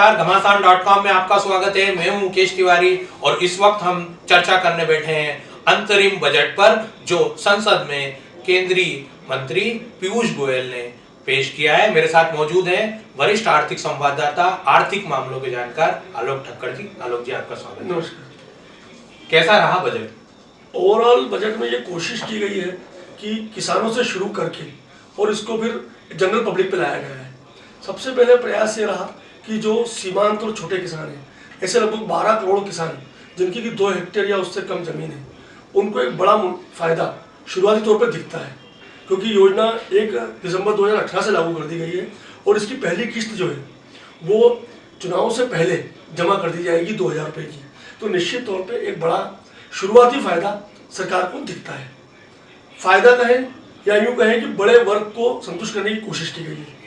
नमस्कार घमासान dot com में आपका स्वागत है। मैं हूँ मुकेश तिवारी और इस वक्त हम चर्चा करने बैठे हैं अंतरिम बजट पर जो संसद में केंद्रीय मंत्री पीयूष गोयल ने पेश किया है। मेरे साथ मौजूद हैं वरिष्ठ आर्थिक संवाददाता आर्थिक मामलों के जानकार आलोक ठक्कर जी। आलोक जी आपका स्वागत नमस्कार। कैसा रहा बजट? ओवरऑल बजट में ये कोशिश की गई है कि किसानों से शुरू करके और इसको फिर जनरल पब्लिक पे लाया गया है। सबसे पहले प्रयास ये रहा कि जो सीमांत और छोटे किसान हैं, ऐसे लगभग 12 करोड़ किसान जिनकी कि दो हेक्टेयर या उससे कम ज़मीन है। उनको एक बड़ा फ़ायदा शुरुआती तौर पर दिखता है, क्योंकि योजना एक दिसंबर 2018 से लागू कर दी गई है और इसकी पहली किस्त जो है, वो चुनाव से पहले जमा कर दी जाएगी दो हज़ार रुपये की। तो निश्चित तौर पे एक बड़ा शुरुआती फ़ायदा सरकार को दिखता है। फ़ायदा कहें या यूँ कहें कि बड़े वर्ग को संतुष्ट करने की कोशिश की गई है।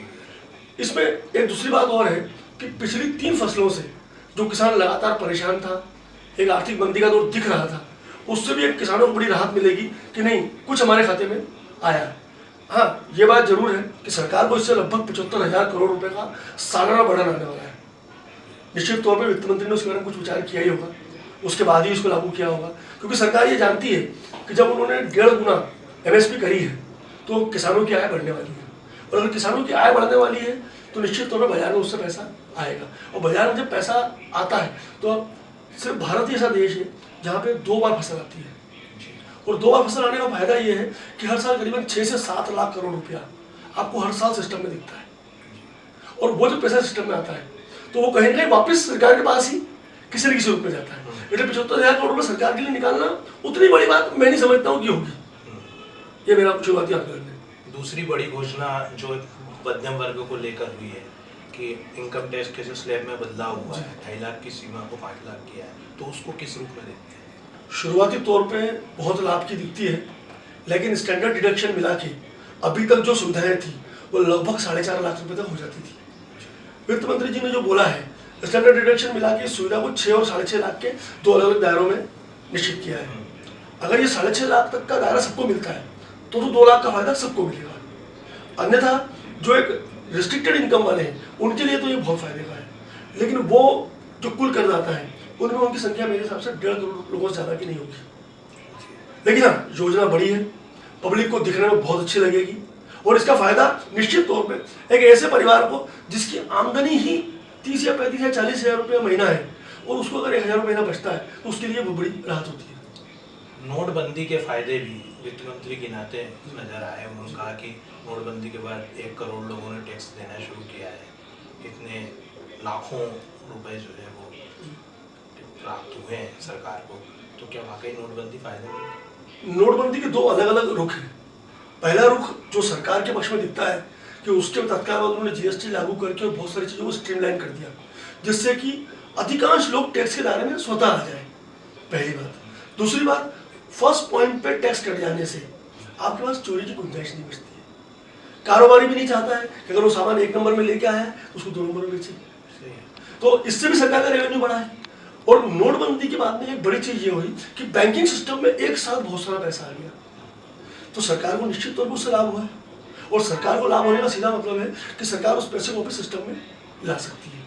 इसमें एक दूसरी बात और है कि पिछली तीन फ़सलों से जो किसान लगातार परेशान था, एक आर्थिक मंदी का दौर दिख रहा था, उससे भी एक किसानों को बड़ी राहत मिलेगी कि नहीं, कुछ हमारे खाते में आया हाँ। ये बात ज़रूर है कि सरकार को इससे लगभग पचहत्तर हज़ार करोड़ रुपए का सालाना बढ़ाना आने वाला है। निश्चित तौर पर वित्त मंत्री ने उसके बारे में कुछ विचार किया ही होगा। उसके बाद ही इसको लागू किया होगा। क्योंकि सरकार ये जानती है कि जब उन्होंने डेढ़ गुना एमएसपी करी है तो किसानों की आय बढ़ने वाली है। और अगर किसानों की आय बढ़ने वाली है तो निश्चित तौर पर बाज़ार में उससे पैसा आएगा। और बाज़ार में जब पैसा आता है तो सिर्फ़ भारत ही ऐसा देश है जहाँ पे दो बार फ़सल आती है। और दो बार फ़सल आने का फ़ायदा ये है कि हर साल करीबन छः से सात लाख करोड़ रुपया आपको हर साल सिस्टम में दिखता है। और वो जो पैसा सिस्टम में आता है तो वो कहीं ना कहीं वापस सरकार के पास ही किसी न किसी रूप में जाता है। इसलिए पचहत्तर हज़ार करोड़ रुपये सरकार के लिए निकालना उतनी बड़ी बात मैं नहीं समझता हूँ कि होगी। ये मेरा शुरुआती आंकलन है। दूसरी बड़ी घोषणा जो मध्यम वर्ग को लेकर हुई है कि इनकम टैक्स के स्लैब में बदलाव हुआ है, ढाई लाख की सीमा को पाँच लाख किया है तो उसको किस रूप में देखते हैं? शुरुआती तौर पे बहुत लाभ की दिखती है, लेकिन स्टैंडर्ड डिडक्शन मिला के अभी तक जो सुविधाएँ थी, वो लगभग साढ़े चार लाख रुपए तक हो जाती थी। वित्त मंत्री जी ने जो बोला है स्टैंडर्ड डिडक्शन मिला के सुविधा को छः और साढ़े छः लाख के दो अलग अलग दायरों में निश्चित किया है। अगर ये साढ़े छः लाख तक का दायरा सबको मिलता है तो तो दो लाख का फ़ायदा सबको मिलेगा। अन्यथा जो एक रिस्ट्रिक्टेड इनकम वाले हैं, उनके लिए तो ये बहुत फ़ायदे का है। लेकिन वो जो कुल करदाता है, उनमें उनकी संख्या मेरे हिसाब से डेढ़ करोड़ लोगों से ज़्यादा की नहीं होगी। लेकिन हाँ योजना बड़ी है पब्लिक को दिखने में बहुत अच्छी लगेगी, और इसका फ़ायदा निश्चित तौर पर एक ऐसे परिवार को, जिसकी आमदनी ही तीस या पैंतीस या चालीस हज़ार रुपये महीना है, और उसको अगर एक हज़ार महीना बचता है तो उसके लिए बड़ी राहत होती है। नोटबंदी के फ़ायदे भी वित्त मंत्री के नाते नज़र आए। उन्होंने कहा कि नोटबंदी के बाद एक करोड़ लोगों ने टैक्स देना शुरू किया है। इतने लाखों रुपए जो है वो प्राप्त हुए हैं सरकार को। तो क्या वाकई नोटबंदी फ़ायदे नोटबंदी के दो अलग अलग रुख हैं। पहला रुख जो सरकार के पक्ष में दिखता है कि उसके तत्काल बाद उन्होंने जीएसटी लागू करके और बहुत सारी चीज़ों को स्ट्रीमलाइन कर दिया, जिससे कि अधिकांश लोग टैक्स के दायरे में स्वतः आ जाए। पहली बात। दूसरी बात फ़र्स्ट पॉइंट पे टैक्स कट जाने से आपके पास चोरी की गुंजाइश नहीं बचती है। कारोबारी भी नहीं चाहता है कि अगर वो सामान एक नंबर में लेके आया है उसको दो नंबर में बेचे। तो इससे भी सरकार का रेवेन्यू बढ़ा है। और नोटबंदी के बाद में एक बड़ी चीज़ ये हुई कि बैंकिंग सिस्टम में एक साथ बहुत सारा पैसा आ गया। तो सरकार को निश्चित तौर पर उससे लाभ हुआ है। और सरकार को लाभ होने का सीधा मतलब है कि सरकार उस पैसे को भी सिस्टम में ला सकती है।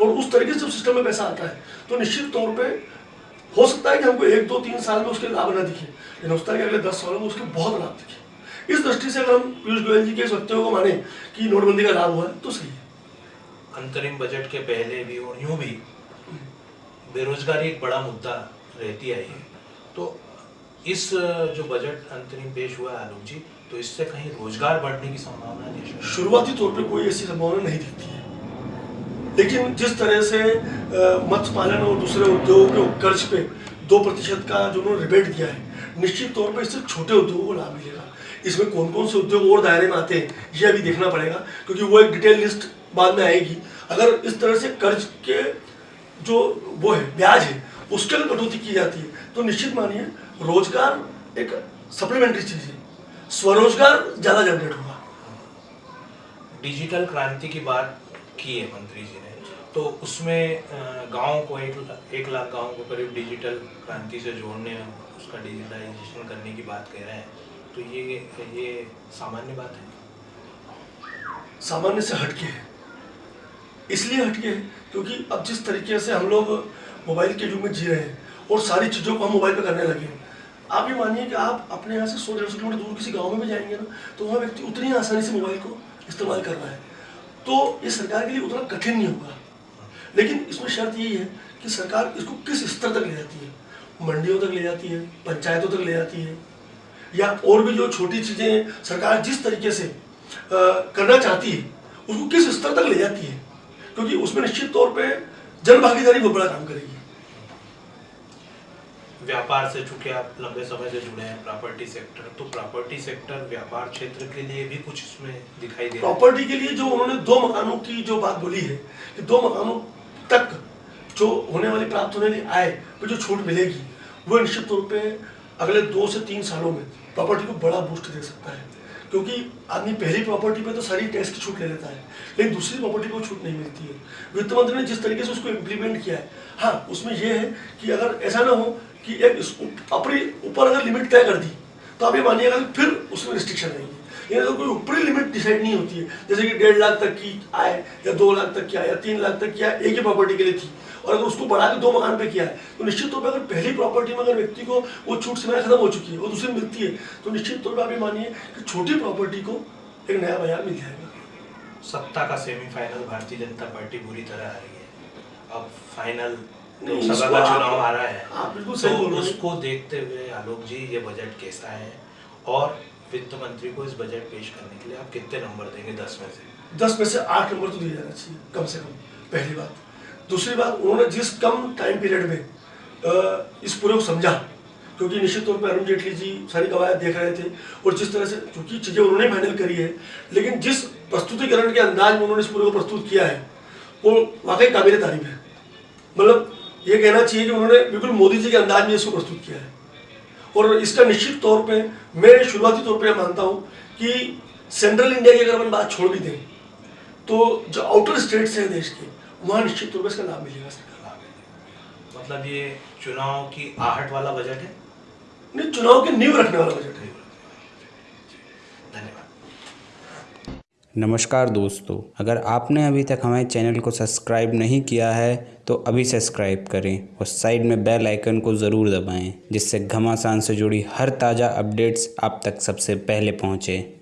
और उस तरीके से सिस्टम में पैसा आता है तो निश्चित तौर पर हो सकता है कि हमको एक दो तीन साल में उसके लाभ ना दिखे लेकिन उस तरह के अगले दस सालों में उसके बहुत लाभ दिखे। इस दृष्टि से अगर हम पीयूष गोयल जी के इस वक्तव्य को माने कि नोटबंदी का लाभ हुआ है तो सही है। अंतरिम बजट के पहले भी और यूँ भी बेरोजगारी एक बड़ा मुद्दा रहती है। तो इस जो बजट अंतरिम पेश हुआ है आलोक जी तो इससे कहीं रोज़गार बढ़ने की संभावना नहीं शुरुआती तौर पर कोई ऐसी संभावना नहीं दिखती है। लेकिन जिस तरह से मत्स्य पालन और दूसरे उद्योगों के कर्ज पे दो प्रतिशत का जो उन्होंने रिबेट दिया है, निश्चित तौर पर इससे छोटे उद्योगों को लाभ मिलेगा। इसमें कौन कौन से उद्योग और दायरे में आते हैं, ये अभी देखना पड़ेगा, क्योंकि वो एक डिटेल लिस्ट बाद में आएगी। अगर इस तरह से कर्ज के जो वो है, ब्याज है, उसके अगर कटौती की जाती है तो निश्चित मानिए, रोज़गार एक सप्लीमेंट्री चीज़ है। स्वरोजगार ज़्यादा जनरेट होगा। डिजिटल क्रांति की बात की है मंत्री जी ने। तो उसमें गाँव को एक एक लाख गाँव को करीब डिजिटल क्रांति से जोड़ने उसका डिजिटलाइजेशन करने की बात कह रहे हैं। तो ये ये सामान्य बात है? सामान्य से हटके है। इसलिए हटके है क्योंकि अब जिस तरीके से हम लोग मोबाइल के युग में जी रहे हैं और सारी चीज़ों को हम मोबाइल पर करने लगे हैं। आप ये मानिए कि आप अपने यहाँ से सौ डेढ़ सौ किलोमीटर दूर किसी गाँव में भी जाएँगे ना तो वहाँ व्यक्ति उतनी आसानी से मोबाइल को इस्तेमाल कर रहा है। तो ये सरकार के लिए उतना कठिन नहीं होगा। लेकिन इसमें शर्त यही है कि सरकार इसको किस स्तर तक ले जाती है? मंडियों तक ले जाती है पंचायतों तक ले जाती है या और भी जो छोटी चीज़ें सरकार जिस तरीके से आ, करना चाहती है उसको किस स्तर तक ले जाती है? क्योंकि उसमें निश्चित तौर पर जन भागीदारी बहुत बड़ा काम करेगी। व्यापार से चूँकि आप लंबे समय से जुड़े हैं प्रॉपर्टी सेक्टर तो प्रॉपर्टी सेक्टर व्यापार क्षेत्र के लिए भी कुछ इसमें दिखाई दे प्रॉपर्टी के लिए जो उन्होंने दो मकानों की जो बात बोली है, कि दो मकानों तक जो होने वाली प्राप्त होने वाली आय पे जो छूट मिलेगी, वो निश्चित तौर पे अगले दो से तीन सालों में प्रॉपर्टी को बड़ा बूस्ट दे सकता है। क्योंकि आदमी पहली प्रॉपर्टी पे तो सारी टैक्स की छूट ले लेता है, लेकिन दूसरी प्रॉपर्टी को छूट नहीं मिलती है। वित्त मंत्री ने जिस तरीके से उसको इम्प्लीमेंट किया है हाँ उसमें यह है कि अगर ऐसा ना हो कि एक अपनी ऊपर अगर लिमिट तय कर दी तो आप ये मानिएगा कि फिर उसमें रिस्ट्रिक्शन रहेगी। लेकिन अगर कोई ऊपरी लिमिट डिसाइड नहीं होती है। जैसे कि डेढ़ लाख तक की आय या दो लाख तक की आय या तीन लाख तक की आय एक ही प्रॉपर्टी के लिए थी। और अगर उसको बढ़ा के दो मकान पे किया है तो निश्चित तौर पर अगर पहली प्रॉपर्टी में अगर व्यक्ति को वो छूट सीमाएँ खत्म हो चुकी है वो दूसरी मिलती है तो निश्चित तौर पर आप ये मानिए कि छोटी प्रॉपर्टी को एक नया बाज़ार मिल जाएगा। सत्ता का सेमीफाइनल भारतीय जनता पार्टी बुरी तरह हारी है। अब फाइनल नहीं, लोकसभा का चुनाव आ रहा है। आप बिल्कुल सही बोल तो रहे उसको देखते हुए आलोक जी ये बजट कैसा है? और वित्त मंत्री को इस बजट पेश करने के लिए आप कितने नंबर देंगे दस में से? दस में से आठ नंबर तो दिया जाना चाहिए कम से कम पहली बात। दूसरी बात उन्होंने जिस कम टाइम पीरियड में इस पूरे को समझा क्योंकि निश्चित तौर पर अरुण जेटली जी सारी कवायद देख रहे थे और जिस तरह से चीज़ें उन्होंने फाइनल करी है लेकिन जिस प्रस्तुतिकरण के अंदाज में उन्होंने इस पूरे को प्रस्तुत किया है वो वाकई काबिल तारीफ़ है। मतलब ये कहना चाहिए कि उन्होंने बिल्कुल मोदी जी के अंदाज में इसको प्रस्तुत किया है। और इसका निश्चित तौर पे मैं शुरुआती तौर पे मानता हूँ कि सेंट्रल इंडिया की अगर अपन बात छोड़ भी दें तो जो आउटर स्टेट्स हैं देश के वहाँ निश्चित तौर पर इसका लाभ मिलेगा सरकार मतलब ये चुनाव की आहट वाला बजट है? नहीं चुनाव की नींव रखने वाला बजट है। नमस्कार दोस्तों, अगर आपने अभी तक हमारे चैनल को सब्सक्राइब नहीं किया है तो अभी सब्सक्राइब करें और साइड में बेल आइकन को ज़रूर दबाएँ, जिससे घमासान से जुड़ी हर ताज़ा अपडेट्स आप तक सबसे पहले पहुँचें।